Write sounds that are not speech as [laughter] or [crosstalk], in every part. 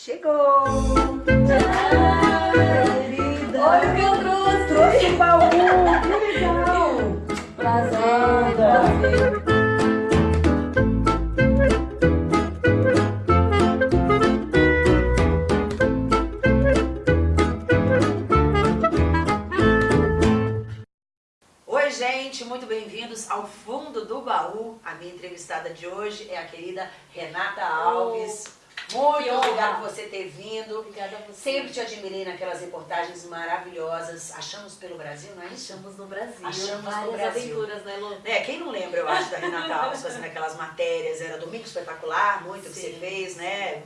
Chegou! querida! Olha o que eu trouxe! Trouxe um baú! Que legal! Prazer! Oi, gente, muito bem-vindos ao Fundo do Baú. A minha entrevistada de hoje é a querida Renata Alves. Muito Que obrigada por você ter vindo. Obrigada a você. Sempre te admirei naquelas reportagens maravilhosas. Achamos pelo Brasil, não é isso? Achamos no Brasil. Achamos no Várias Brasil. aventuras, né, Lu? É, quem não lembra, eu acho, da Renata Alves fazendo aquelas matérias, era Domingo Espetacular, muito que você Sim, fez, né?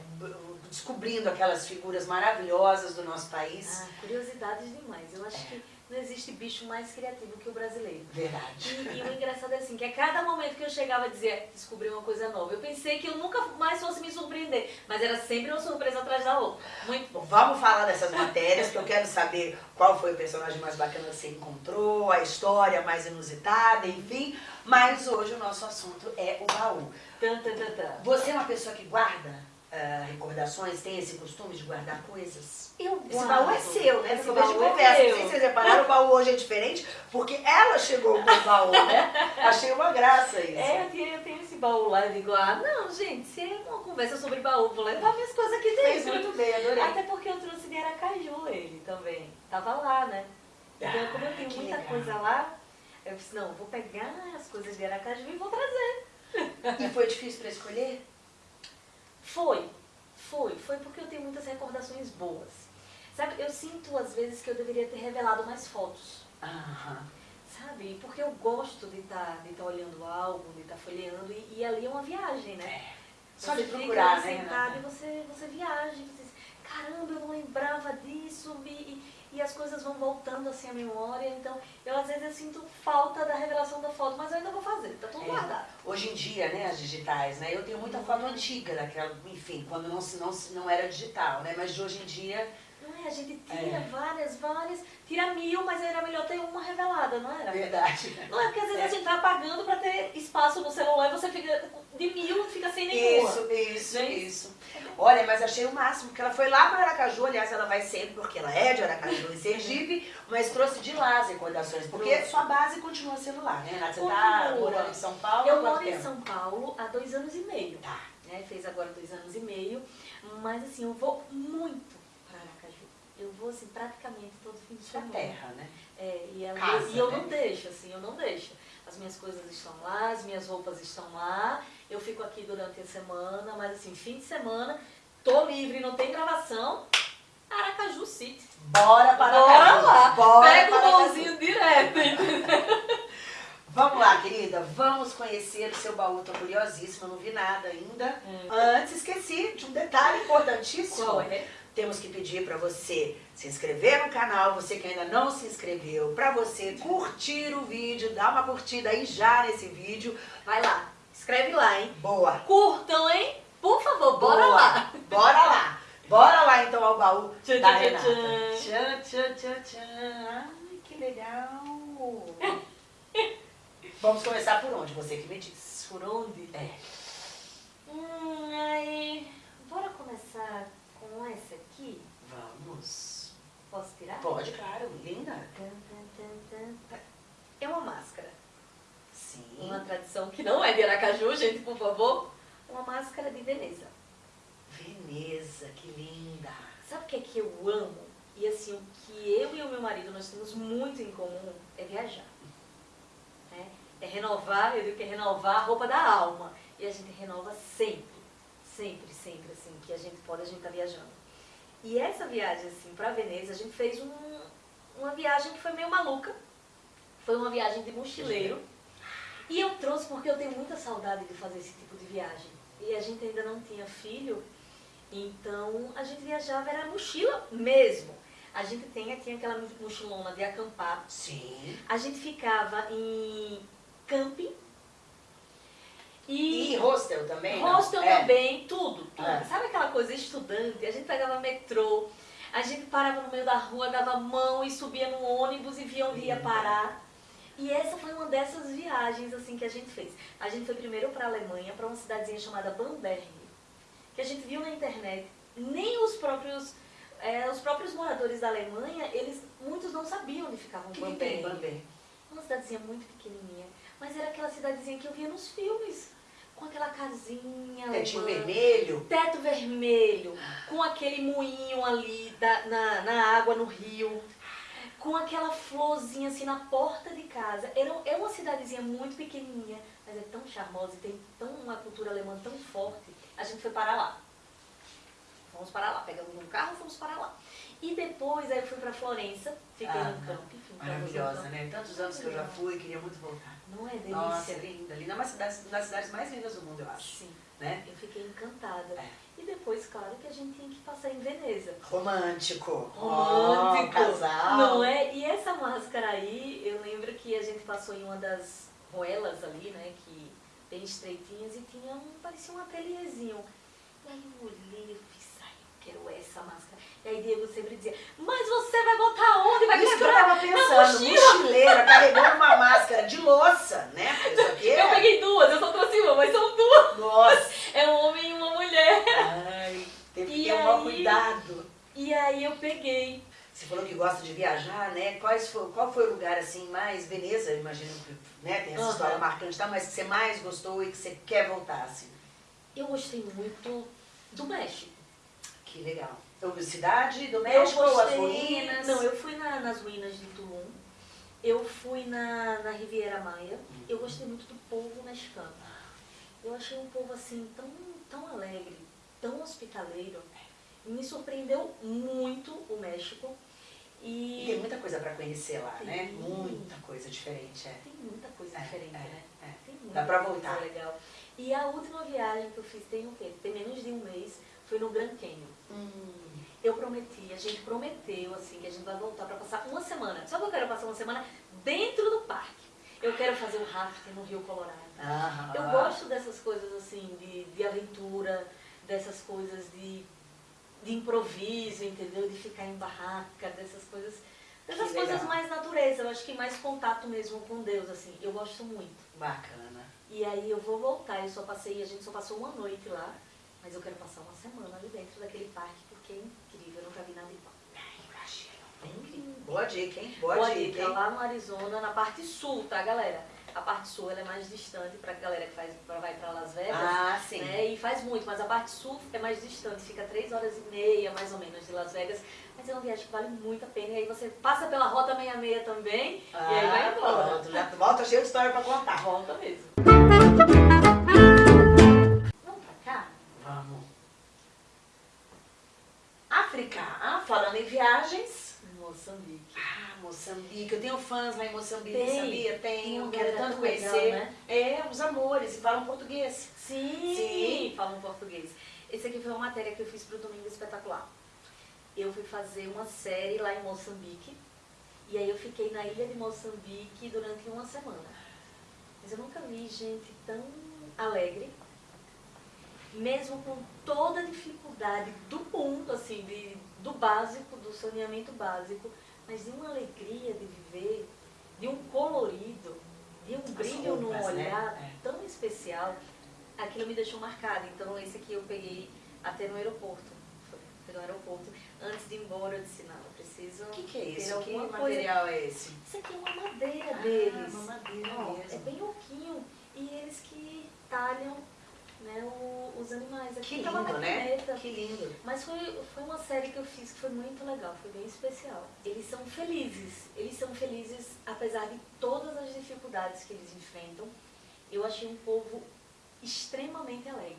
Descobrindo aquelas figuras maravilhosas do nosso país. Ah, curiosidades demais. Eu acho que não existe bicho mais criativo que o brasileiro. Verdade. E, e o engraçado é assim, que a cada momento que eu chegava a dizer, descobri uma coisa nova, eu pensei que eu nunca mais fosse me surpreender, mas era sempre uma surpresa atrás da outra. Muito bom. Vamos falar dessas matérias, que eu quero saber qual foi o personagem mais bacana que você encontrou, a história mais inusitada, enfim. Mas hoje o nosso assunto é o baú. Tan, tan, tan, tan. Você é uma pessoa que guarda ah, recordações, tem esse costume de guardar coisas? Eu Esse guardo. baú é seu, né? Esse de baú é conversa. Não meu. sei se vocês repararam, o baú hoje é diferente, porque ela chegou com o baú, né? [laughs] Achei uma graça isso. É, eu tenho, eu tenho esse baú lá, eu digo, ah, não, gente, se é uma conversa sobre baú, vou levar minhas coisas aqui Fez dentro. muito bem, adorei. Até porque eu trouxe de Aracaju ele também. Tava lá, né? Então, Ah, como eu tenho muita legal. coisa lá, eu disse, não, vou pegar as coisas de Aracaju e vou trazer. E foi difícil para escolher? Foi, foi, foi porque eu tenho muitas recordações boas. Sabe, eu sinto às vezes que eu deveria ter revelado mais fotos. Aham. Sabe? Porque eu gosto de estar de tá olhando o álbum, de estar folheando, e, e ali é uma viagem, né? É. Só Você de fica procurar, ali né, sentado Renata? e você, você viaja, e você diz, caramba, eu não lembrava disso, e, e, as coisas vão voltando assim à memória, então eu às vezes eu sinto falta da revelação da foto, mas eu ainda vou fazer, tá tudo É. guardado. Hoje em dia, né, as digitais, né? Eu tenho muita foto antiga daquela, enfim, quando não, se- não, não era digital, né? Mas de hoje em dia, Não é? A gente tira É. várias, várias, tira mil, mas era melhor ter uma revelada, não era? verdade. Não é porque às vezes É. a gente tá pagando pra ter espaço no celular e você fica de mil fica sem nenhuma. Isso, isso, Não é isso. Olha, mas achei o máximo, porque ela foi lá para Aracaju, aliás, ela vai sempre, porque ela é de Aracaju e Sergipe, mas trouxe de lá as recordações, porque sua base continua sendo lá, né, Renata? Você Continua. tá morando em São Paulo Eu moro em? São Paulo há dois anos e meio. Tá. né? Fez agora dois anos e meio. Mas assim, eu vou muito para Aracaju. Eu vou assim, praticamente todo fim de Sua semana. terra, né? É, e eu, Casa, e eu né? não deixo, assim, eu não deixo. As minhas coisas estão lá, as minhas roupas estão lá. Eu fico aqui durante a semana, mas assim, fim de semana, tô livre, não tem gravação. Aracaju City. Bora para Bora lá. Bora Pega o bolzinho direto. entendeu? Vamos lá, querida, vamos conhecer o seu baú. Tô curiosíssima, não vi nada ainda. Antes, esqueci de um detalhe importantíssimo. Qual é? Temos que pedir para você se inscrever no canal, você que ainda não se inscreveu, para você curtir o vídeo, dar uma curtida aí já nesse vídeo. Vai lá, escreve lá, hein? Boa! Curtam, hein? Por favor, bora Boa. lá. Bora lá! Bora lá então ao baú Tchan, da tchan, Renata. tchan. Tchan, tchan, tchan. Ai, que legal! [laughs] Vamos começar por onde? Você que me diz. Por onde? É. Hum, aí. Bora começar com essa aqui? Vamos. Posso tirar? Pode, claro, linda. Tan, tan. É uma máscara. Sim. Uma tradição que não é de Aracaju, gente, por favor. Uma máscara de Veneza. Veneza, que linda. Sabe o que é que eu amo? E assim, o que eu e o meu marido nós temos muito em comum é viajar. né? É renovar, eu digo que é renovar a roupa da alma. E a gente renova sempre, sempre, sempre, assim, que a gente pode, a gente tá viajando. E essa viagem, assim, pra Veneza, a gente fez um- uma viagem que foi meio maluca. Foi uma viagem de mochileiro. E eu trouxe porque eu tenho muita saudade de fazer esse tipo de viagem. E a gente ainda não tinha filho, então a gente viajava, era mochila mesmo. A gente tem, tinha aquela mochilona de acampar. Sim. A gente ficava em camping. E E, hostel também? não? hostel É. também, tudo. tudo. É. Sabe aquela coisa estudante? A gente pegava metrô, a gente parava no meio da rua, dava mão e subia no ônibus e via onde ia Linda. parar. E essa foi uma dessas viagens assim que a gente fez. A gente foi primeiro para a Alemanha, para uma cidadezinha chamada Bamberg, que a gente viu na internet nem os próprios, é, os próprios moradores da Alemanha, eles, muitos não sabiam onde ficava O Bamberg. Bamberg? Uma cidadezinha muito pequenininha, mas era aquela cidadezinha que eu via nos filmes, com aquela casinha Tetinho alemã, vermelho? teto vermelho, com aquele moinho ali da- na, na água no rio, com aquela florzinha assim na porta de casa. Era, é uma cidadezinha muito pequenininha, mas é tão charmosa e tem tão uma cultura alemã tão forte. A gente foi para lá. Fomos para lá, pegamos um carro e fomos para lá. E depois aí eu fui para Florença, fiquei Ah, no campo, enfim. Maravilhosa, né? Tantos anos que eu já fui, queria muito voltar. Não é delícia? Nossa, linda, linda. É uma das cidades mais lindas do mundo, eu acho. Sim, Né? eu fiquei encantada. É. E depois, claro, que a gente tinha que passar em Veneza. Romântico. romântico, Oh, casal. não é? E essa máscara aí, eu lembro que a gente passou em uma das ruelas ali, né, que bem estreitinhas e tinha um, parecia um ateliêzinho. E aí eu olhei e fiz, ai, eu quero essa máscara. E aí Diego sempre dizia, mas você vai botar onde? Vai Isso que eu tava pensando, mochila. mochileira, carregando uma máscara de louça, né? Porque Eu é... peguei duas, eu só trouxe uma, mas são duas. Nossa. [laughs] É um homem e uma mulher. Ai, teve que ter um aí? cuidado. E aí eu peguei. Você falou que gosta de viajar, né? Quais foi, qual foi o lugar assim mais Veneza, imagino que né, tem essa Aham. história marcante, tá? mas que você mais gostou e que você quer voltar, assim? Eu gostei muito do México. Que legal. Cidade do México, as gostei- ruínas? Não, eu fui na- nas ruínas de Tulum. Eu fui na, na Riviera Maia. Eu gostei muito do povo mexicano. Eu achei um povo assim tão, tão alegre, tão hospitaleiro. Me surpreendeu muito o México. E tem E muita coisa pra conhecer lá, né? Tem. Muita coisa diferente, é. tem muita coisa É, diferente, é, né? é. Tem muita Dá pra coisa voltar. legal. E a última viagem que eu fiz tem o quê? Tem menos de um mês. Foi no Grand Canyon. Hum, Eu prometi, a gente prometeu, assim, que a gente vai voltar para passar uma semana. Só que eu quero passar uma semana dentro do parque. Eu quero fazer o rafting no Rio Colorado. Eu gosto dessas coisas, assim, de, de aventura, dessas coisas de, de improviso, entendeu? De ficar em barraca, dessas coisas. Dessas coisas mais natureza, eu acho que mais contato mesmo com Deus, assim. Eu gosto muito. Bacana. E aí eu vou voltar, eu só passei, a gente só passou uma noite lá, mas eu quero passar uma semana ali dentro daquele parque, porque é incrível, eu nunca vi nada igual. Incrível. Boa dica, hein? Boa Boa dica, dica, hein? lá no Arizona, na parte sul, tá, galera? A parte sul ela é mais distante pra galera que faz, pra, vai pra Las Vegas. Ah, sim. Né? E faz muito, mas a parte sul é mais distante, fica três horas e meia, mais ou menos, de Las Vegas. Mas é uma viagem que vale muito a pena. E aí você passa pela Rota 66 também, e aí vai Ah, embora. pronto, já volta cheio de história pra contar. Volta mesmo. Vamos pra cá? Vamos. África. Ah, falando em viagens. Moçambique. Ah, Moçambique. Eu tenho fãs lá em Moçambique, Tem. sabia? Tem Tenho. uma Quero tanto tão legal, conhecer. né? É, os amores. E falam português. Sim, Sim. falam português. Esse aqui foi uma matéria que eu fiz pro Domingo Espetacular. Eu fui fazer uma série lá em Moçambique. E aí eu fiquei na ilha de Moçambique durante uma semana. Mas eu nunca vi gente tão alegre, mesmo com toda a dificuldade do mundo, assim, de, do básico, do saneamento básico, mas de uma alegria de viver, de um colorido, de um brilho no roupas, né? olhar É. tão especial, aquilo me deixou marcada. Então esse aqui eu peguei até no aeroporto. Foi, no aeroporto. Antes de ir embora eu disse, não, eu preciso O que, que é isso? Que alguma coisa. material é esse? Isso aqui é uma madeira Ah, deles. uma madeira Ó, mesmo. É bem oquinho. E eles que talham né, o- os animais. Aqui Que lindo, né? maquineta. Que lindo. Mas foi, foi uma série que eu fiz que foi muito legal, foi bem especial. Eles são felizes, eles são felizes apesar de todas as dificuldades que eles enfrentam. Eu achei um povo extremamente alegre.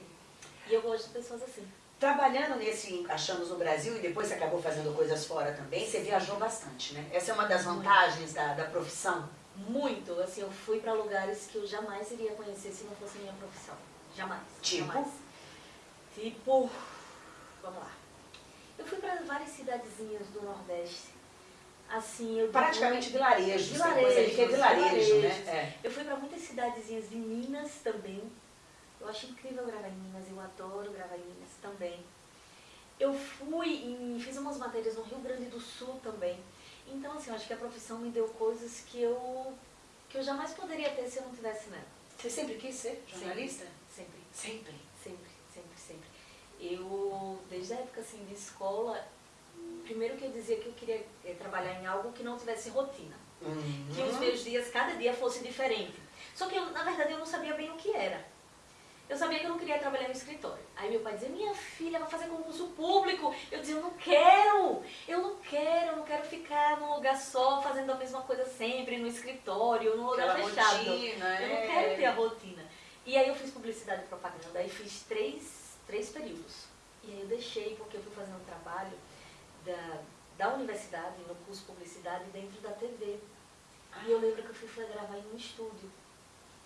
E eu gosto de pessoas assim. Trabalhando nesse Achamos no Brasil e depois você acabou fazendo coisas fora também, você viajou bastante, né? Essa é uma das vantagens da, da profissão. Muito, assim, eu fui para lugares que eu jamais iria conhecer se não fosse minha profissão. Jamais. Tipo? Jamais. Tipo, vamos lá. Eu fui para várias cidadezinhas do Nordeste. Assim, eu digo- Praticamente vilarejos. coisa ali Vilarejos, que é vilarejo, vilarejos. né? Eu fui para muitas cidadezinhas de Minas também. Eu acho incrível gravar em Minas, eu adoro gravar em Minas também. Eu fui e fiz umas matérias no Rio Grande do Sul também. Então, assim, eu acho que a profissão me deu coisas que eu, que eu jamais poderia ter se eu não tivesse nela. Você sempre quis ser jornalista? Sempre, Sempre. sempre, sempre, sempre. eu, desde a época assim, de escola, primeiro que eu dizia que eu queria é, trabalhar em algo que não tivesse rotina. Uhum. Que os meus dias, cada dia fosse diferente. Só que, eu, na verdade, eu não sabia bem o que era. Eu sabia que eu não queria trabalhar no escritório. Aí meu pai dizia, minha filha vai fazer concurso público. Eu dizia, eu não quero, eu não quero, eu não quero ficar num lugar só, fazendo a mesma coisa sempre, no escritório, num lugar Aquela fechado. rotina, eu não é. quero ter a rotina. E aí eu fiz publicidade e propaganda, aí fiz três, três períodos. E aí eu deixei porque eu fui fazer um trabalho da, da universidade, no curso publicidade, dentro da TV. E eu lembro que eu fui fui gravar em um estúdio.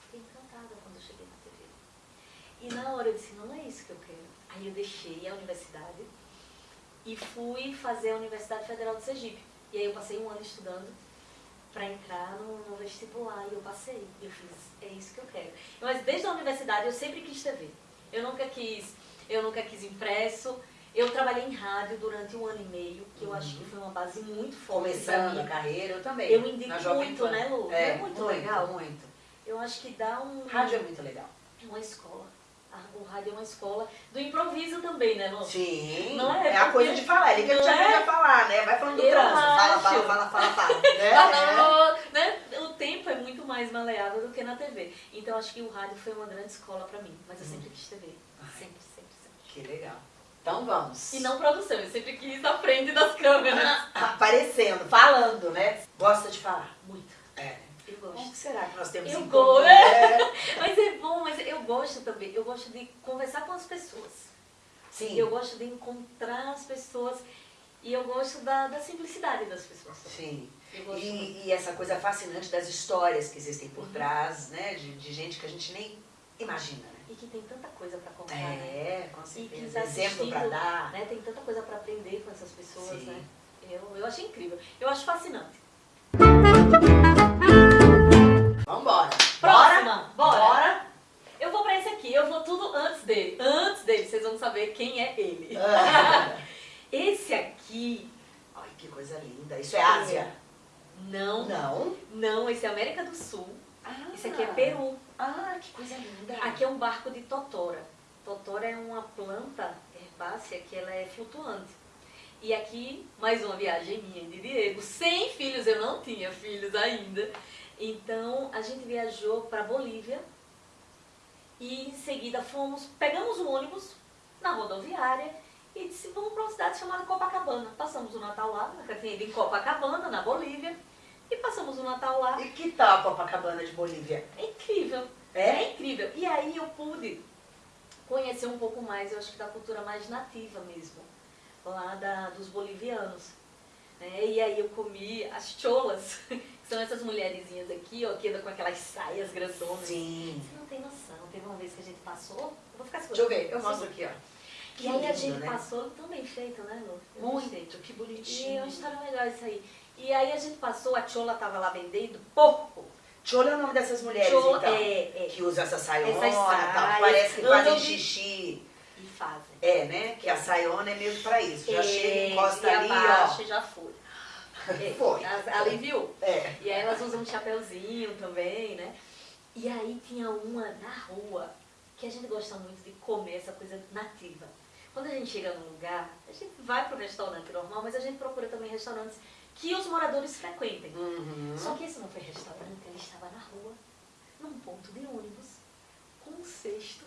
Fiquei encantada quando eu cheguei na TV. E na hora eu disse, não é isso que eu quero. Aí eu deixei a universidade e fui fazer a Universidade Federal de Sergipe. E aí eu passei um ano estudando para entrar no, no vestibular e eu passei. Eu fiz, é isso que eu quero. Mas desde a universidade eu sempre quis TV. Eu nunca quis, eu nunca quis impresso. Eu trabalhei em rádio durante um ano e meio, que eu acho que foi uma base muito forte Começando a carreira, eu também. Eu indico muito, Pan. né, Lu? É, É muito legal. Muito. Eu acho que dá um Rádio é muito legal. uma escola. A- O rádio é uma escola do improviso também, né, Lu? Sim. Não é? a coisa de falar. Ele que Não te é? aprende a falar, né? Vai falando do Eu trânsito. Fala, acho. fala, fala, fala, [laughs] fala. né? É. né? O tempo é muito mais maleável do que na TV. Então acho que o rádio foi uma grande escola pra mim. Mas eu sempre quis TV. Sempre, sempre, sempre. Que legal. Então vamos. E não produção, eu sempre quis à frente das câmeras. Aparecendo, falando, né? Gosta de falar. Muito. É. Eu Como gosto. que será que nós temos Eu em comum? [laughs] É. Mas é bom, mas eu gosto também. Eu gosto de conversar com as pessoas. Sim. Eu gosto de encontrar as pessoas. E eu gosto da, da simplicidade das pessoas. Sim. E, e essa coisa fascinante das histórias que existem Uhum. por trás, né? De, de gente que a gente nem imagina, né? E que tem tanta coisa pra contar, né? É, com E que certeza. tá Exemplo assistindo, dar. né? Tem tanta coisa pra aprender com essas pessoas, Sim. né? Eu, eu acho incrível. Eu acho fascinante. Vocês vão saber quem é ele. Ah. [laughs] Esse aqui, Ai, que coisa linda. Isso é Ásia? não, Não. não, esse é América do Sul. Ah. Esse aqui é Peru. Ah, que coisa linda. Aqui é um barco de totora. Totora é uma planta herbácea que ela é flutuante. E aqui, mais uma viagem minha de Diego. Sem filhos, eu não tinha filhos ainda. Então, a gente viajou para Bolívia e em seguida fomos, pegamos o ônibus na rodoviária e disse, vamos para uma cidade chamada Copacabana. Passamos o Natal lá, nunca tinha ido em Copacabana, na Bolívia, e passamos o Natal lá. E que tal a Copacabana de Bolívia? É incrível. É? É incrível. E aí eu pude conhecer um pouco mais, eu acho que da cultura mais nativa mesmo, lá da, dos bolivianos. né? E aí eu comi as cholas, [laughs] que são essas mulherzinhas aqui, ó, que andam com aquelas saias grandonas. Sim. Você não tem noção. Teve uma vez que a gente passou, eu vou ficar Deixa eu ver, eu mostro aqui, ó. E aí a gente né? passou, tão bem feito, né, Lu? Gostei. Muito, que E bonitinho. é uma história legal isso aí. E aí a gente passou, a chola tava lá vendendo porco. Chola é o nome dessas mulheres, Chola, então. é, é. Que usam essa saiona Essas e tal. que Parece que fazem de- xixi. E fazem. É, né? Que a saiona é mesmo pra isso. Já É, chega, encosta e ali, abaixa ó. e já foi. É, [laughs] Foi. Aliviou. É. E aí elas usam um chapeuzinho também, né? E aí tinha uma na rua que a gente gosta muito de comer essa coisa nativa. Quando a gente chega num lugar, a gente vai pro restaurante normal, mas a gente procura também restaurantes que os moradores frequentem. Uhum. Só que esse não foi restaurante, ele estava na rua, num ponto de ônibus, com um cesto,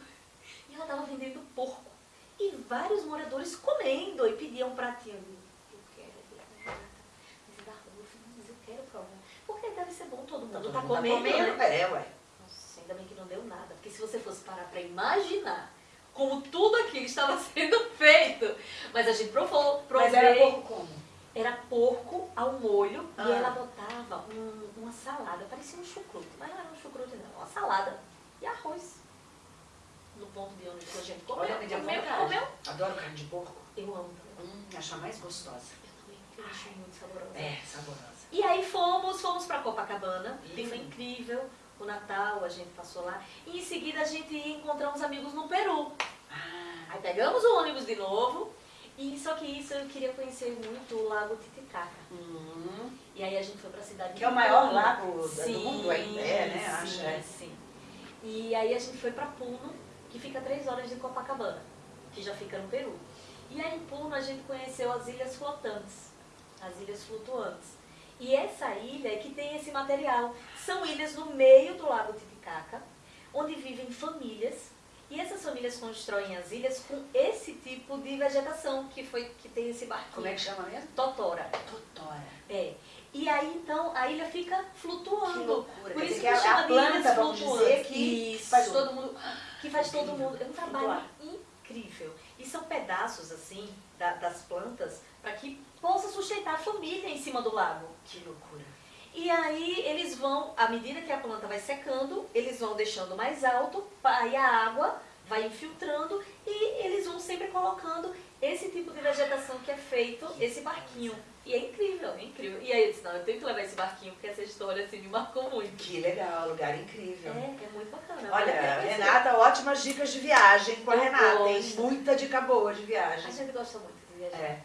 e ela estava vendendo porco. E vários moradores comendo e pediam um pratinho. Eu quero. Mas é da rua, mas eu quero provar. Porque deve ser bom, todo mundo Todo tá mundo comendo, né? É, ué. Nossa, ainda bem que não deu nada. Porque se você fosse parar pra imaginar como tudo aquilo estava [laughs] sendo feito. Mas a gente provou, provei. Mas era pouco como? Era porco ao molho Ah. e ela botava um- uma salada, parecia um chucrute, mas não era um chucrute não, uma salada e arroz. No ponto de que a gente comeu, Olha, comeu, comeu. Adoro carne de porco. Eu amo. Hum, acho a mais gostosa. Eu também, acho muito saborosa. É, saborosa. E aí fomos, fomos pra Copacabana, foi incrível. O Natal a gente passou lá. E em seguida a gente ia encontrar uns amigos no Peru. Ah, Aí pegamos o ônibus de novo. E só que isso eu queria conhecer muito o Lago Titicaca. hum. E aí a gente foi pra cidade Que é o maior lago do mundo ainda, é, né? Sim, Acho, é. sim. E aí a gente foi pra Puno, que fica a três horas de Copacabana. que já fica no Peru. E aí em Puno a gente conheceu as ilhas flotantes, as ilhas flutuantes. E essa ilha é que tem esse material. São ilhas no meio do lago Titicaca, onde vivem famílias e essas famílias constroem as ilhas com esse tipo de vegetação que foi que tem esse barquinho. Como é que chama mesmo? Totora. Totora. É. E aí então a ilha fica flutuando. Que loucura. Por isso que, que a, chama a planta, vamos dizer, que Isso. faz todo mundo... que faz todo mundo. É um trabalho incrível. E são pedaços assim da- das plantas para que possa sustentar a família em cima do lago. Que loucura. E aí eles vão, à medida que a planta vai secando, eles vão deixando mais alto, aí a água vai infiltrando e eles vão sempre colocando esse tipo de vegetação que é feito, esse barquinho. E é incrível, é incrível. E aí eu disse, não, eu tenho que levar esse barquinho, porque essa história assim me marcou muito. Que legal, lugar incrível. É, é muito bacana. Olha, a. Renata, ótimas dicas de viagem com a Eu Renata, hein? gosto. Muita dica boa de A viagem. gente gosta muito de viajar. É.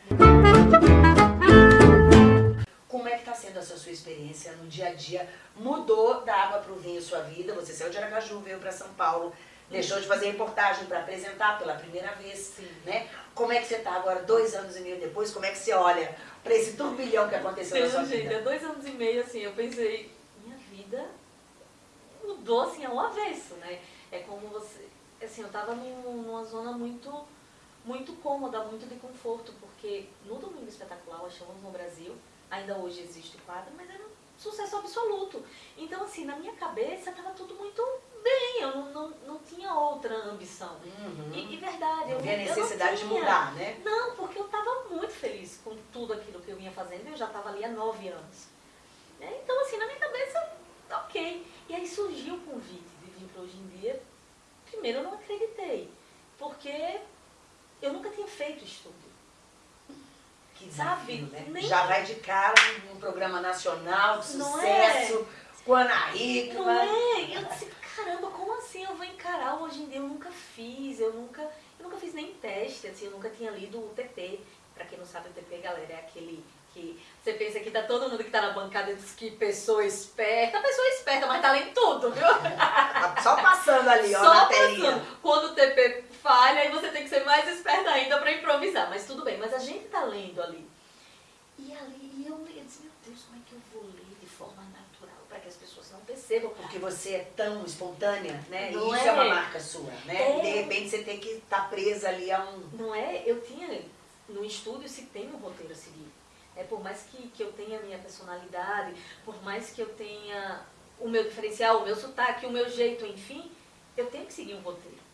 Como é que está sendo essa sua experiência no dia a dia? Mudou da água para o vinho sua vida? Você saiu de Aracaju, veio para São Paulo, deixou de fazer reportagem para apresentar pela primeira vez, Sim. né? Como é que você está agora, dois anos e meio depois? Como é que você olha para esse turbilhão que aconteceu na sua gente, há vida? dois anos e meio, assim, eu pensei, minha vida mudou, assim, ao avesso, né? É como você... Assim, eu tava num- numa zona muito, muito cômoda, muito de conforto, porque no Domingo Espetacular, nós chamamos no Brasil, ainda hoje existe o quadro, mas era um sucesso absoluto. Então, assim, na minha cabeça tava tudo muito bem, eu não, não, não tinha outra ambição. Uhum. E, e verdade, eu Não vê a eu não necessidade de tinha. mudar, né? Não, porque eu estava muito feliz com tudo aquilo que eu vinha fazendo. Eu já estava ali há nove anos. Né? Então, assim, na minha cabeça, ok. E aí surgiu o convite de vir para hoje em dia. Primeiro, eu não acreditei, porque eu nunca tinha feito estúdio. Que Sabe? né? Nem- Já vai de cara num programa nacional de Não sucesso, com a Ana Hickman. Não é? Eu disse, caramba, como assim eu vou encarar hoje em dia? Eu nunca fiz, eu nunca, eu nunca fiz nem teste, assim, eu nunca tinha lido o TP. Pra quem não sabe, o TP, galera, é aquele que você pensa que tá todo mundo que tá na bancada diz que pessoa esperta, pessoa esperta, mas tá lendo tudo, viu? [laughs] Só passando ali, ó, Só na telinha. passando. Quando o TP falha, aí você tem que ser mais esperta ainda pra improvisar. Mas tudo bem, mas a gente tá lendo ali. E ali, e eu, eu disse, meu Deus, como é que eu vou ler de forma natural pra que as pessoas não percebam? Porque você é tão espontânea, né? Não e isso é. é? uma marca sua, né? É. De repente você tem que estar presa ali a um. Não é? Eu tinha, no estúdio se tem um roteiro a seguir. É, por mais que, que eu tenha a minha personalidade, por mais que eu tenha o meu diferencial, o meu sotaque, o meu jeito, enfim, eu tenho que seguir um roteiro.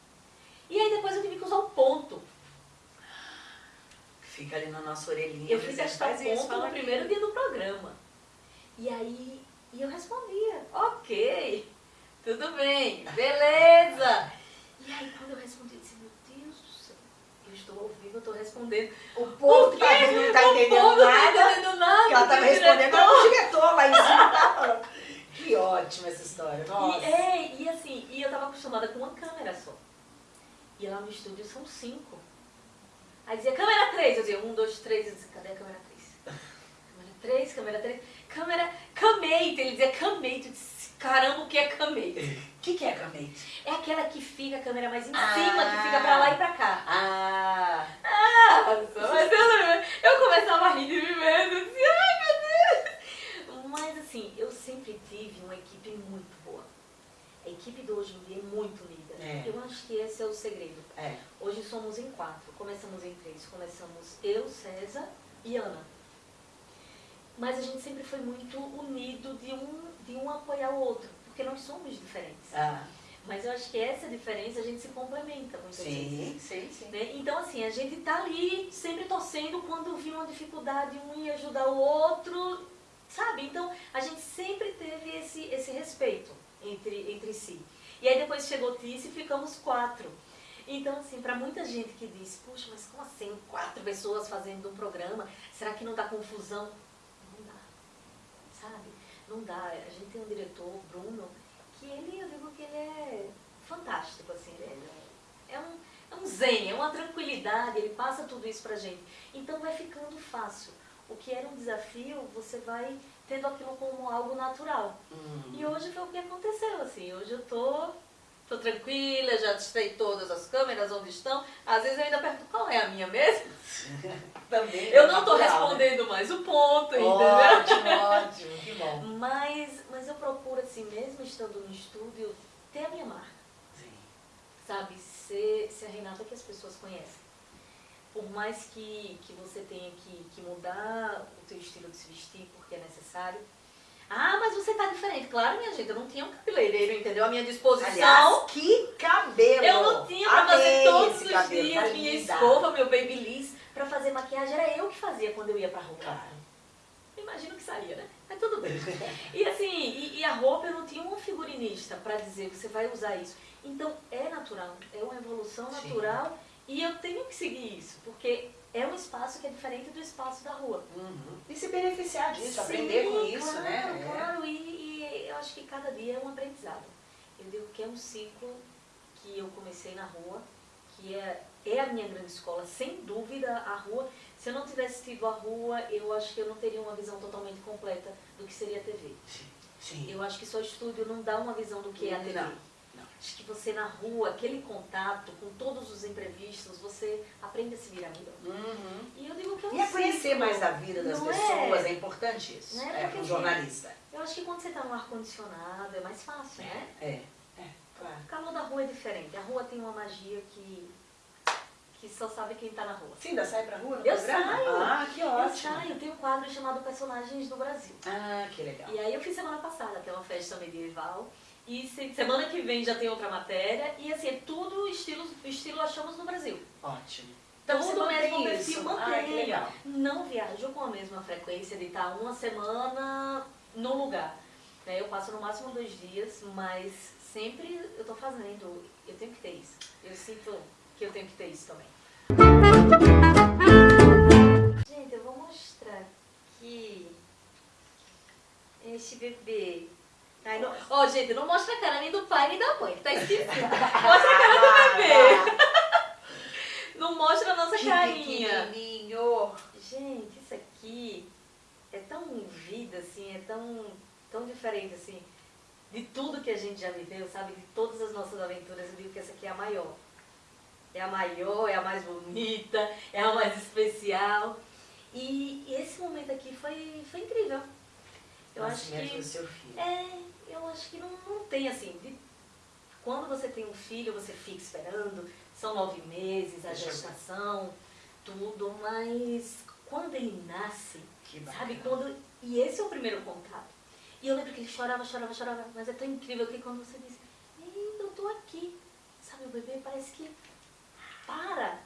E aí depois eu tive que usar o ponto. Fica ali na nossa orelhinha. Eu faz isso, ponto no primeiro dia do programa. E aí, e eu respondia, ok, tudo bem, beleza. E aí quando eu respondi, eu disse, meu Deus do céu, eu estou ao vivo, eu estou respondendo. O povo que tá não tá entendendo povo não tá nada. entendendo nada. Que ela tava o respondendo para o diretor lá em cima. tá. Que ótima essa história. Nossa. E, é, e assim, e eu tava acostumada com uma câmera só. E lá no estúdio são cinco. Aí dizia câmera 3, eu dizia um, dois, três, eu dizia, cadê a câmera 3? Câmera 3, câmera 3, câmera camate, ele dizia camate, eu disse, caramba, o que é camate? O [laughs] que, que é camete? É aquela que fica a câmera mais em Ah. cima, que fica pra lá e pra cá. Ah, Nossa, mas eu, eu começava a rir de mim mesmo, eu dizia, ai meu Deus. Mas assim, eu sempre tive uma equipe muito boa. A equipe de hoje em dia é muito unida. É. Eu acho que esse é o segredo. é. Hoje somos em quatro, começamos em três. Começamos eu, César e Ana. Mas a gente sempre foi muito unido de um, de um apoiar o outro, porque nós somos diferentes. Ah, Mas eu acho que essa diferença a gente se complementa muitas vezes. sim, sim, sim. Né? Então, assim, a gente tá ali sempre torcendo quando vir uma dificuldade, um ia ajudar o outro, sabe? Então, a gente sempre teve esse, esse respeito entre, entre si. E aí depois chegou Tícia e ficamos quatro. Então, assim, para muita gente que diz, puxa, mas como assim, quatro pessoas fazendo um programa, será que não dá confusão? Não dá, sabe? Não dá. A gente tem um diretor, Bruno, que ele, eu digo que ele é fantástico, assim, ele é, é um, é um zen, é uma tranquilidade, ele passa tudo isso pra gente. Então vai ficando fácil. O que era um desafio, você vai tendo aquilo como algo natural. Hum. E hoje foi o que aconteceu, assim, hoje eu tô tô tranquila, já testei todas as câmeras onde estão. Às vezes eu ainda pergunto qual é a minha mesmo. [laughs] Também. Eu é não tô natural, né? respondendo mais o ponto, entendeu? Ótimo, ótimo, que bom. Mas, mas eu procuro, assim, mesmo estando no estúdio, ter a minha marca, Sim. sabe? Ser, ser a Renata que as pessoas conhecem. Por mais que, que você tenha que, que mudar o teu estilo de se vestir, porque é necessário. Ah, mas você tá diferente. Claro, minha gente, eu não tinha um cabeleireiro, entendeu? A minha disposição... Aliás, que cabelo! Eu não tinha pra fazer Amei todos esse os cabelo, dias tá minha linda. escova, meu babyliss, pra fazer maquiagem. Era eu que fazia quando eu ia pra rua. Claro. Imagino que saía, né? Mas tudo bem. [laughs] E assim, e, e a roupa eu não tinha um figurinista pra dizer você vai usar isso. Então é natural, é uma evolução Sim. E eu tenho que seguir isso, porque é um espaço que é diferente do espaço da rua. Uhum. E se beneficiar disso, Sim, aprender com isso, claro, né? É. Claro, e, e eu acho que cada dia é um aprendizado. Eu digo que é um ciclo que eu comecei na rua, que é, é a minha grande escola, sem dúvida a rua. Se eu não tivesse tido a rua, eu acho que eu não teria uma visão totalmente completa do que seria a TV. Sim. Sim. Eu acho que só estúdio não dá uma visão do que é a TV. Não. Acho que você na rua, aquele contato com todos os imprevistos, você aprende a se virar melhor. Uhum. E eu digo que é um E a conhecer mais da vida das não pessoas, é? é, importante isso. Né? É, para um jornalista. Eu acho que quando você está no ar-condicionado é mais fácil, né? É, é, claro. O calor da rua é diferente. A rua tem uma magia que, que só sabe quem está na rua. Você ainda sai pra rua no Eu programa? saio. Ah, que Eu ótimo. saio, tem um quadro chamado Personagens do Brasil. Ah, que legal. E aí eu fiz semana passada, que é uma festa medieval. E se- semana que vem já tem outra matéria. E assim, é tudo estilo, estilo Achamos no Brasil. Ótimo. Então, Tudo mesmo perfil, Ah, que mantenho. legal. Não viajo com a mesma frequência de estar uma semana no lugar. né? Eu passo no máximo dois dias, mas sempre eu tô fazendo. Eu tenho que ter isso. Eu sinto que eu tenho que ter isso também. Gente, eu vou mostrar aqui este bebê. Ai, não- Ó, gente, não mostra a cara nem do pai nem da mãe, que tá esquisito. Mostra a cara do bebê. Não mostra a nossa Que carinha. pequenininho. Gente, isso aqui é tão vida, assim, é tão, tão diferente, assim, de tudo que a gente já viveu, sabe? De todas as nossas aventuras, eu digo que essa aqui é a maior. É a maior, é a mais bonita, é a mais especial. E, e esse momento aqui foi, foi incrível. Eu acho Nascimento que... seu filho. É, eu acho que não, não tem assim. de- quando você tem um filho, você fica esperando, são nove meses, a gestação, tudo, mas quando ele nasce, sabe, quando. E esse é o primeiro contato. E eu lembro que ele chorava, chorava, chorava, mas é tão incrível que quando você diz, eu tô aqui, sabe, o bebê parece que para.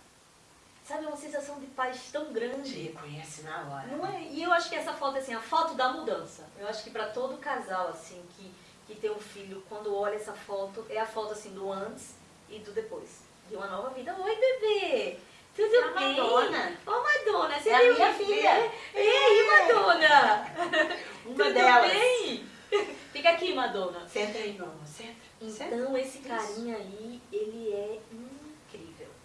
Sabe, é uma sensação de paz tão grande. Reconhece na hora. Não é? E eu acho que essa foto, assim, a foto da mudança. Eu acho que para todo casal, assim, que, que tem um filho, quando olha essa foto, é a foto, assim, do antes e do depois. De uma nova vida. Oi, bebê! Tudo É a bem? Madonna. Ô, Madonna, você É a viu minha filha. Ei, Madonna! [laughs] Uma Tudo delas. bem? Fica aqui, Madonna. Senta aí, mamãe. Senta. Senta. Então, esse carinha aí, ele é incrível.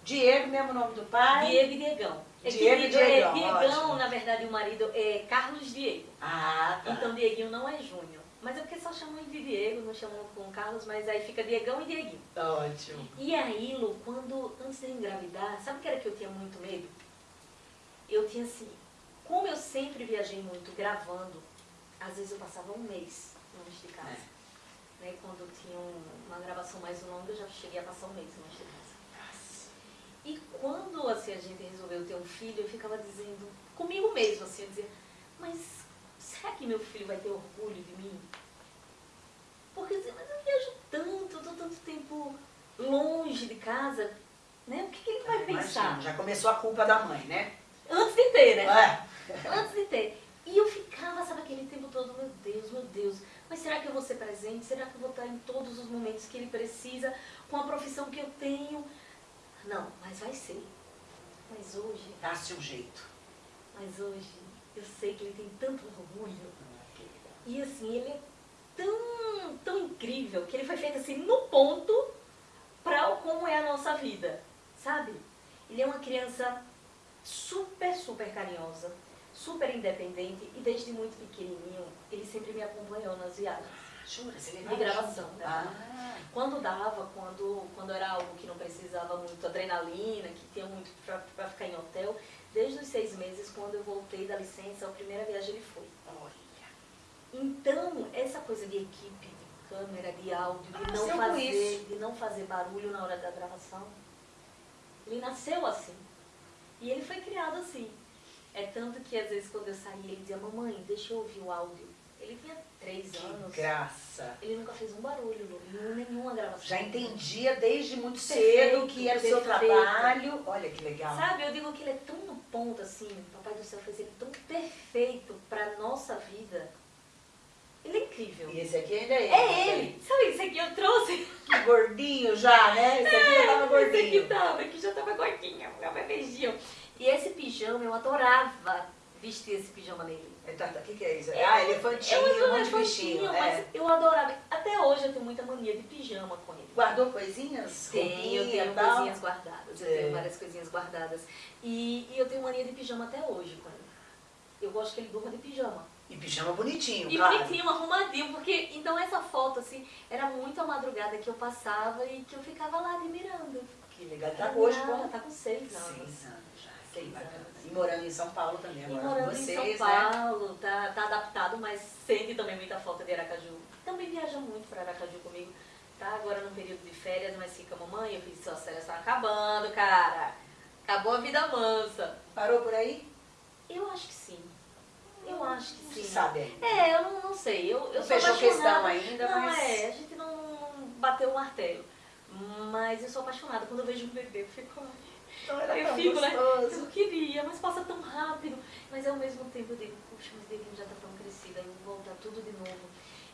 Diego, mesmo nome do pai. Diego e Diegão. É Diego e Diego- é, Diegão, Diegão, ótimo. na verdade, o marido é Carlos Diego. Ah, tá. Então Dieguinho não é Júnior. Mas é porque só chamam de Diego, não chamam com Carlos, mas aí fica Diegão e Dieguinho. Ótimo. E aí, Lu, quando, antes de engravidar, sabe o que era que eu tinha muito medo? Eu tinha assim, como eu sempre viajei muito gravando, às vezes eu passava um mês longe de casa. Né? Quando tinha um- uma gravação mais longa, eu já cheguei a passar um mês longe de casa. E quando assim, a gente resolveu ter um filho, eu ficava dizendo, comigo mesmo, assim, eu dizia, mas será que meu filho vai ter orgulho de mim? Porque assim, mas eu viajo tanto, tô tanto tempo longe de casa, né? O que, que ele vai Imagina, pensar? Já começou a culpa da mãe, né? Antes de ter, né? É. [laughs] Antes de ter. E eu ficava, sabe, aquele tempo todo, meu Deus, meu Deus, mas será que eu vou ser presente? Será que eu vou estar em todos os momentos que ele precisa, com a profissão que eu tenho? Não, mas vai ser. Mas hoje, Dá-se um jeito. mas hoje, eu sei que ele tem tanto orgulho. E assim, ele é tão, tão incrível que ele foi feito assim no ponto para como é a nossa vida, sabe? Ele é uma criança super, super carinhosa, super independente e desde muito pequenininho ele sempre me acompanhou nas viagens. Jura? Você de levava gravação. junto? Né? Ah, Quando dava, quando, quando era algo que não precisava muito adrenalina, que tinha muito para ficar em hotel, desde os seis meses, quando eu voltei da licença, a primeira viagem ele foi. olha. Então, essa coisa de equipe, de câmera, de áudio, de Ah, não fazer, de não fazer barulho na hora da gravação, ele nasceu assim. E ele foi criado assim. É tanto que às vezes quando eu saía, ele dizia, mamãe, deixa eu ouvir o áudio. Ele tinha três anos. Graça. Ele nunca fez um barulho, em nenhuma gravação. Já entendia desde muito cedo que era o seu trabalho. Olha que legal. Sabe, eu digo que ele é tão no ponto assim, o Papai do Céu fez ele tão perfeito pra nossa vida. Ele é incrível. E esse aqui ainda é ele. É ele! Sabe, esse aqui eu trouxe. Que gordinho já, né? Esse aqui já tava Esse aqui gordinho. tava, aqui já tava bebezinho. E esse pijama, eu adorava vestir esse pijama nele. O que, que é isso? Ah, elefantinho, eu um monte de bichinho. mas É. eu adorava. Até hoje eu tenho muita mania de pijama com ele. Guardou coisinhas? Tenho, eu tenho tal? coisinhas guardadas. Eu É. tenho várias coisinhas guardadas. E, e eu tenho mania de pijama até hoje com ele. Eu gosto que ele durma de pijama. E pijama bonitinho, E claro. bonitinho, arrumadinho, porque então essa foto, assim, era muito a madrugada que eu passava e que eu ficava lá admirando. Que legal. Tá hoje com tá com seis anos. seis anos já. Que bacana. E morando em São Paulo também E agora morando com vocês, em São né? Paulo, tá, tá adaptado, mas sente também muita falta de Aracaju. Também viaja muito para Aracaju comigo. Tá agora no período de férias, mas fica, mamãe, eu fiz suas férias estão acabando, cara. Acabou a vida mansa. Parou por aí? Eu acho que sim. Eu acho que sim. Sabe. É, eu não, não sei. Eu, eu fechou questão ainda, não, mas- é, a gente não bateu o martelo. Mas eu sou apaixonada. Quando eu vejo um bebê, eu fico. Então era eu tão fico, né? gostoso. Eu queria, mas passa tão rápido. Mas ao mesmo tempo eu digo, puxa, mas dedinho já tá tão crescido, aí vou voltar tudo de novo.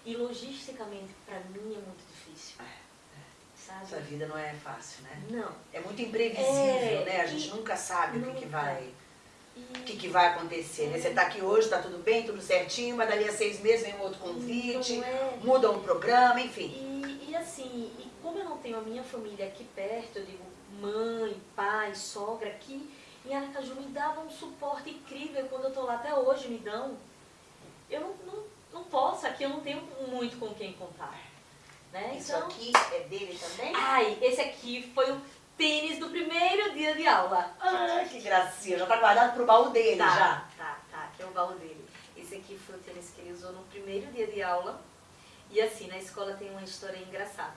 E logisticamente, pra mim, é muito difícil. Sabe? Essa vida não é fácil, né? Não. É muito imprevisível, É, né? A gente nunca sabe o que, que nunca. vai, o que, que vai acontecer. Né? Você tá aqui hoje, tá tudo bem, tudo certinho, mas dali a seis meses vem um outro convite, é. muda um programa, enfim. E, e assim, e como eu não tenho a minha família aqui perto, eu digo sogra aqui, em Aracaju me davam um suporte incrível quando eu tô lá, até hoje me dão. Eu não, não, não posso, aqui eu não tenho muito com quem contar. Né? Isso Então, aqui é dele também? ai, esse aqui foi o tênis do primeiro dia de aula. Ah, que gracinha, já tá guardado pro baú dele Tá, já. tá, tá, aqui é o baú dele. Esse aqui foi o tênis que ele usou no primeiro dia de aula. E assim, na escola tem uma história engraçada.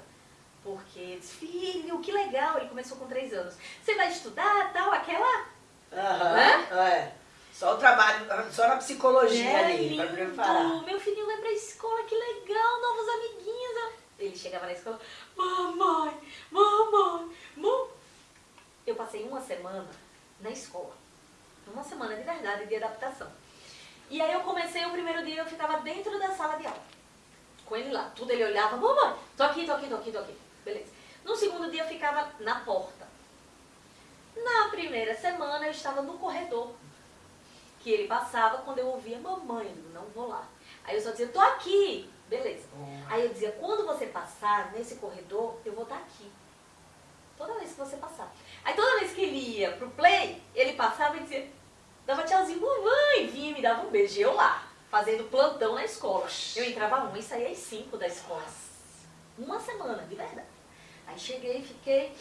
Porque disse, filho, que legal, ele começou com três anos. Você vai estudar, tal, aquela? Aham, Né? é. Só o trabalho, só na psicologia É, ali, pra lindo, preparar. meu filhinho vai pra escola, que legal, novos amiguinhos. Ele chegava na escola, mamãe, mamãe, mamãe. Eu passei uma semana na escola. Uma semana de verdade, de adaptação. E aí eu comecei o primeiro dia, eu ficava dentro da sala de aula. Com ele lá, tudo ele olhava, mamãe, tô aqui, tô aqui, tô aqui, tô aqui. Beleza. No segundo dia eu ficava na porta. Na primeira semana eu estava no corredor. Que ele passava quando eu ouvia mamãe, eu digo, não vou lá. Aí eu só dizia, tô aqui. Beleza. Aí eu dizia, quando você passar nesse corredor, eu vou estar aqui. Toda vez que você passar. Aí toda vez que ele ia pro play, ele passava e dizia, dava tchauzinho, mamãe, vinha e me dava um beijo. E eu lá, fazendo plantão na escola. Eu entrava uma e saía às cinco da escola. Uma semana, de verdade. Aí cheguei, fiquei.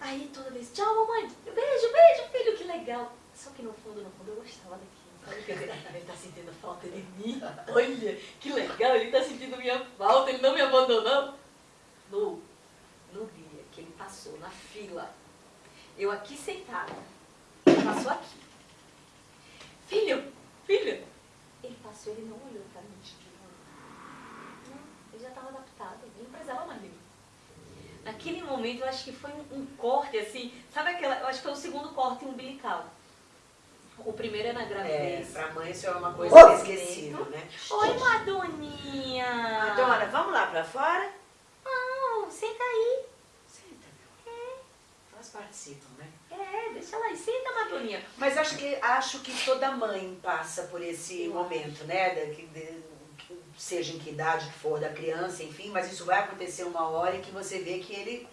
Aí toda vez, tchau mamãe, beijo, beijo, filho, que legal. Só que no fundo, no fundo, eu gostava daquilo. Sabe? Dizer, ele tá sentindo falta de mim. Olha, que legal, ele tá sentindo minha falta, ele não me abandonou. No, no dia que ele passou na fila, eu aqui sentada, passou aqui. Filho, filho. Ele passou, ele não olhou pra mim. Ele já estava adaptado, ele não precisava mais de mim. Naquele momento, eu acho que foi um, um corte, assim, sabe aquela, eu acho que foi o segundo corte umbilical. O primeiro é na É, gravidez. pra mãe isso é uma coisa Oh! inesquecível, né? Oi, Madoninha! Madonna, vamos lá pra fora? Não, senta aí. Senta, meu. Elas participam, né? É, deixa lá senta, Madoninha. Mas acho que, acho que toda mãe passa por esse Eu momento, né? Da- que- de- que seja em que idade que for da criança, enfim, mas isso vai acontecer uma hora em que você vê que ele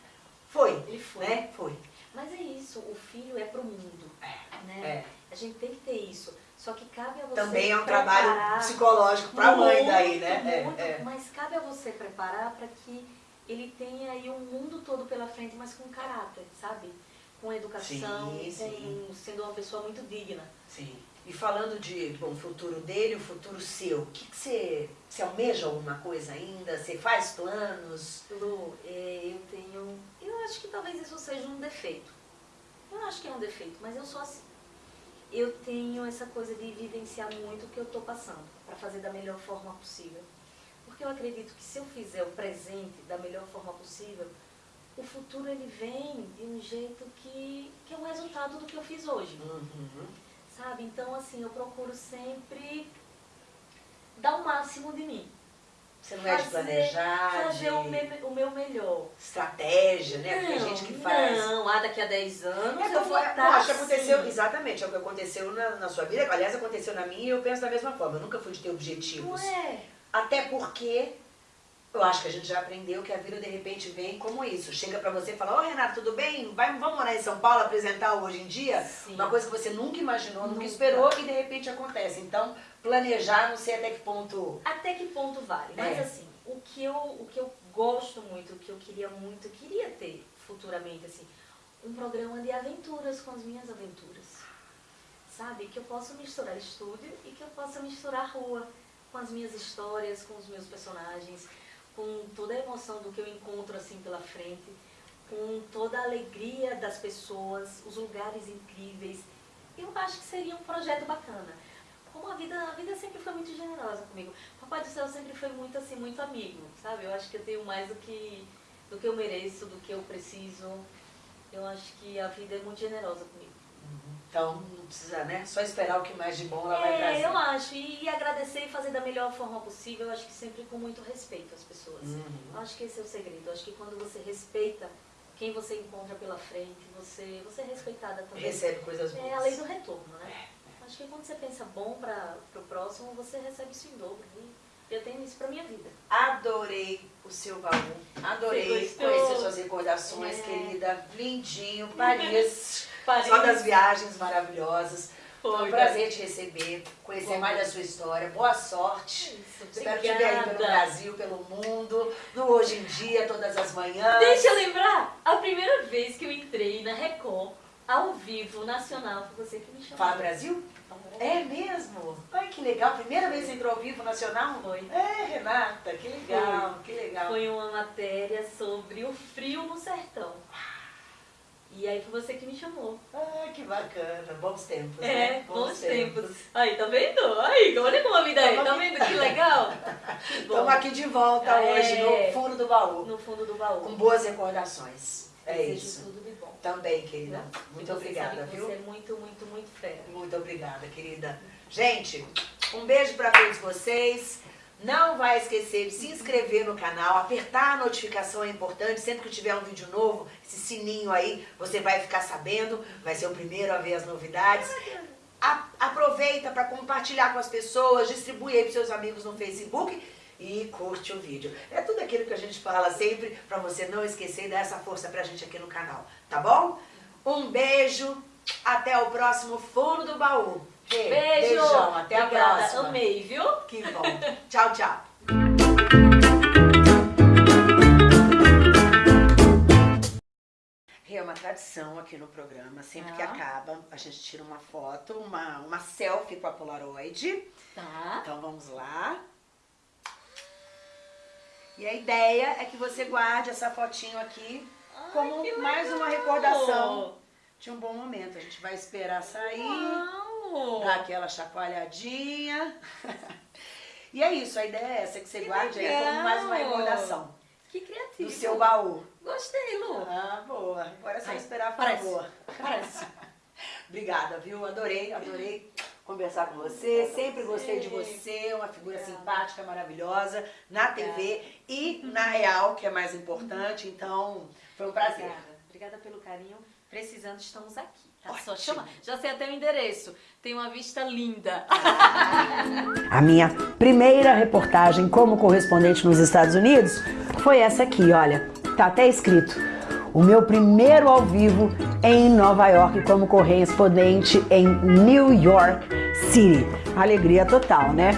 foi, Ele foi. né? Foi. Mas é isso, o filho é pro mundo, É, né? é. A gente tem que ter isso. Só que cabe a você Também é um trabalho psicológico para a mãe daí, né? muito, É, é. Mas cabe a você preparar para que ele tenha aí um mundo todo pela frente, mas com caráter, sabe? Com educação, Sim, sendo uma pessoa muito digna. Sim. E falando de bom, o futuro dele, o futuro seu, o que, que você, você almeja alguma coisa ainda? Você faz planos? Lu, é, eu tenho. Eu acho que talvez isso seja um defeito. Eu acho que é um defeito, mas eu sou assim. Eu tenho essa coisa de vivenciar muito o que eu estou passando, para fazer da melhor forma possível. Porque eu acredito que se eu fizer o presente da melhor forma possível, o futuro ele vem de um jeito que, que é um resultado do que eu fiz hoje. Uhum. Sabe? Então, assim, eu procuro sempre dar o máximo de mim. Você não é de Fazer- planejar, Fazer de o, me- o meu melhor. estratégia, né? Porque tem Não, gente que faz. Não, ah, daqui a 10 anos É, eu como, vou estar acho que aconteceu, assim. exatamente, é o que aconteceu na, na sua vida. Aliás, aconteceu na minha e eu penso da mesma forma. Eu nunca fui de ter Não objetivos. é? Até porque eu acho que a gente já aprendeu que a vida de repente vem como isso. Chega pra você e fala, ô Renato, tudo bem? Vai, vamos morar em São Paulo apresentar hoje em dia? Sim. Uma coisa que você nunca imaginou, nunca, Nunca. esperou e de repente acontece. Então, planejar, não sei até que ponto. Até que ponto vale? Mas É. assim, o que, eu, o que eu gosto muito, o que eu queria muito, queria ter futuramente, assim, um programa de aventuras com as minhas aventuras. Sabe? Que eu possa misturar estúdio e que eu possa misturar rua com as minhas histórias, com os meus personagens, com toda a emoção do que eu encontro assim pela frente, com toda a alegria das pessoas, os lugares incríveis. Eu acho que seria um projeto bacana. Como a vida, a vida sempre foi muito generosa comigo. Papai do céu sempre foi muito assim, muito amigo, sabe? Eu acho que eu tenho mais do que do que eu mereço, do que eu preciso. Eu acho que a vida é muito generosa comigo. Então, não precisa, né? Só esperar o que mais de bom ela vai É, trazer. eu acho. E, e agradecer e fazer da melhor forma possível, eu acho que sempre com muito respeito às pessoas. Uhum. Eu acho que esse é o segredo. Eu acho que quando você respeita quem você encontra pela frente, você, você é respeitada também. Recebe coisas boas. É a lei do retorno, né? Acho que quando você pensa bom para o próximo, você recebe isso em dobro. E eu tenho isso para minha vida. Adorei o seu baú. Adorei conhecer suas recordações, É. querida. Lindinho, Paris. [laughs] Paris. Só das viagens maravilhosas. Foi um Foi, prazer te receber, conhecer mais da sua história. Boa sorte. Isso, Espero te ver aí pelo. Brasil, pelo mundo, no Hoje em Dia, todas as manhãs. Deixa eu lembrar, a primeira vez que eu entrei na Record, ao vivo, nacional, foi você que me chamou. Fala Brasil? É mesmo? Ai, que legal. Primeira vez que entrou ao vivo nacional? Foi. É, Renata, que legal, que legal. Foi uma matéria sobre o frio no sertão. E aí foi você que me chamou. Ah, que bacana. Bons tempos, É, né? bons tempos. Aí, tá vendo? Aí, olha como a vida é. Tá vendo que legal? [laughs] Estamos aqui de volta É. hoje no fundo do baú, No fundo do baú. com boas recordações. É Desejo isso. tudo de bom. Também, querida. Tá? Muito obrigada, viu? Você é muito, muito, muito fera. Muito obrigada, querida. Gente, um beijo para todos vocês. Não vai esquecer de se inscrever no canal, apertar a notificação é importante. Sempre que tiver um vídeo novo, esse sininho aí, você vai ficar sabendo. Vai ser o primeiro a ver as novidades. A- aproveita para compartilhar com as pessoas, distribui aí para seus amigos no Facebook e curte o vídeo. É tudo aquilo que a gente fala sempre para você não esquecer e dar essa força pra gente aqui no canal, tá bom? Um beijo, até o próximo Fundo do Baú. Beijo! Beijão, até Obrigada. a próxima. Amei, viu? Que bom. tchau, tchau. É uma tradição aqui no programa, sempre que Ah. acaba, a gente tira uma foto, uma, uma selfie com a Polaroid. Tá. Então vamos lá. E a ideia é que você guarde essa fotinho aqui como que mais uma recordação de um bom momento. A gente vai esperar sair, Uau. Dar aquela chacoalhadinha. [laughs] E é isso, a ideia é essa, que você Que guarde aí como mais uma legal. recordação Que criativo. do seu baú. Gostei, Lu. Ah, boa. Agora é só Ai, esperar por parece. favor. [laughs] Parece. [laughs] Obrigada, viu? Adorei, adorei conversar com você. Sempre gostei de você, uma figura Obrigada. simpática, maravilhosa, na TV e na real, que é mais importante. Então, foi um prazer. Obrigada. Obrigada pelo carinho. Precisando, estamos aqui. Tá? Só chama. Já sei até o endereço. Tem uma vista linda. A minha primeira reportagem como correspondente nos Estados Unidos foi essa aqui, olha. Tá até escrito. O meu primeiro ao vivo em Nova York como correspondente em New York City. Alegria total, né?